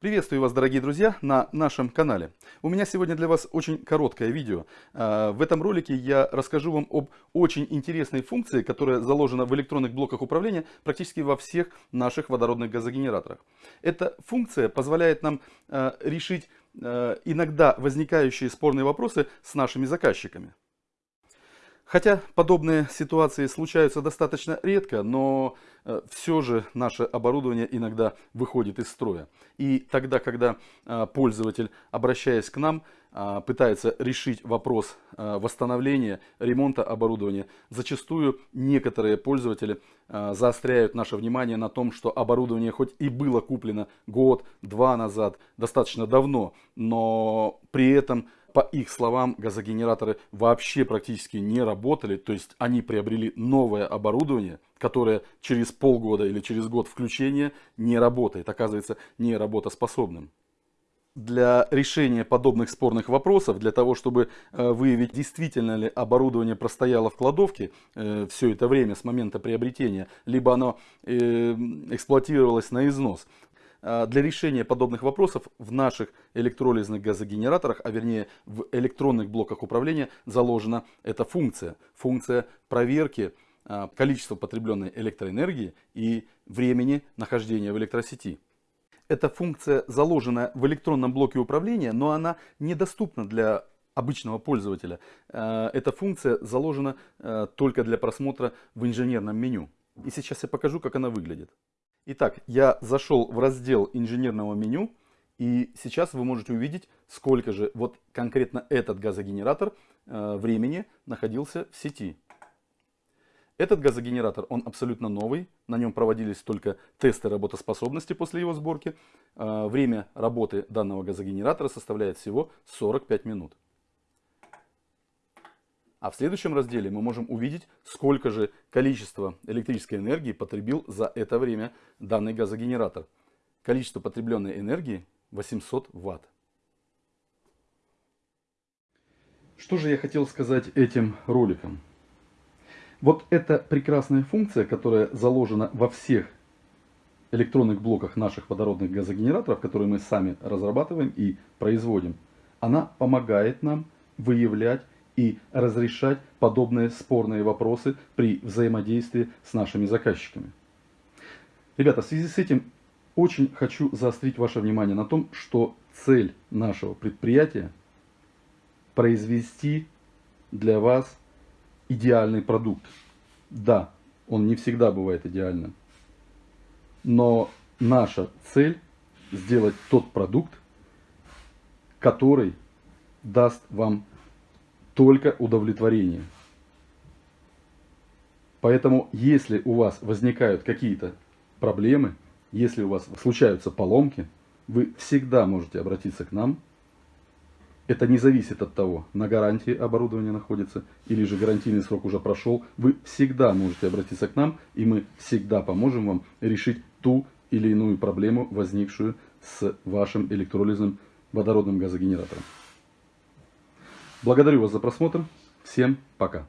Приветствую вас, дорогие друзья, на нашем канале. У меня сегодня для вас очень короткое видео. А, в этом ролике я расскажу вам об очень интересной функции, которая заложена в электронных блоках управления практически во всех наших водородных газогенераторах. Эта функция позволяет нам а, решить а, иногда возникающие спорные вопросы с нашими заказчиками. Хотя подобные ситуации случаются достаточно редко, но э, все же наше оборудование иногда выходит из строя. И тогда, когда э, пользователь, обращаясь к нам, пытается решить вопрос восстановления, ремонта оборудования, зачастую некоторые пользователи заостряют наше внимание на том, что оборудование хоть и было куплено год, два назад, достаточно давно, но при этом по их словам, газогенераторы вообще практически не работали, то есть они приобрели новое оборудование, которое через полгода или через год включения не работает, оказывается не работоспособным. Для решения подобных спорных вопросов, для того, чтобы э, выявить, действительно ли оборудование простояло в кладовке э, все это время с момента приобретения, либо оно э, эксплуатировалось на износ, а, для решения подобных вопросов в наших электролизных газогенераторах, а вернее в электронных блоках управления заложена эта функция. Функция проверки а, количества потребленной электроэнергии и времени нахождения в электросети. Эта функция заложена в электронном блоке управления, но она недоступна для обычного пользователя. А, эта функция заложена только для просмотра в инженерном меню. И сейчас я покажу, как она выглядит. Итак, я зашел в раздел инженерного меню, и сейчас вы можете увидеть, сколько же вот конкретно этот газогенератор э, времени находился в сети. Этот газогенератор, он абсолютно новый, на нем проводились только тесты работоспособности после его сборки. Э, время работы данного газогенератора составляет всего 45 минут. А в следующем разделе мы можем увидеть, сколько же количество электрической энергии потребил за это время данный газогенератор. Количество потребленной энергии 800 Ватт. Что же я хотел сказать этим роликом? Вот эта прекрасная функция, которая заложена во всех электронных блоках наших водородных газогенераторов, которые мы сами разрабатываем и производим, она помогает нам выявлять и разрешать подобные спорные вопросы при взаимодействии с нашими заказчиками. Ребята, в связи с этим очень хочу заострить ваше внимание на том, что цель нашего предприятия произвести для вас идеальный продукт. Да, он не всегда бывает идеальным. Но наша цель сделать тот продукт, который даст вам только удовлетворение. Поэтому, если у вас возникают какие-то проблемы, если у вас случаются поломки, вы всегда можете обратиться к нам. Это не зависит от того, на гарантии оборудование находится или же гарантийный срок уже прошел. Вы всегда можете обратиться к нам, и мы всегда поможем вам решить ту или иную проблему, возникшую с вашим электролизным водородным газогенератором. Благодарю вас за просмотр. Всем пока.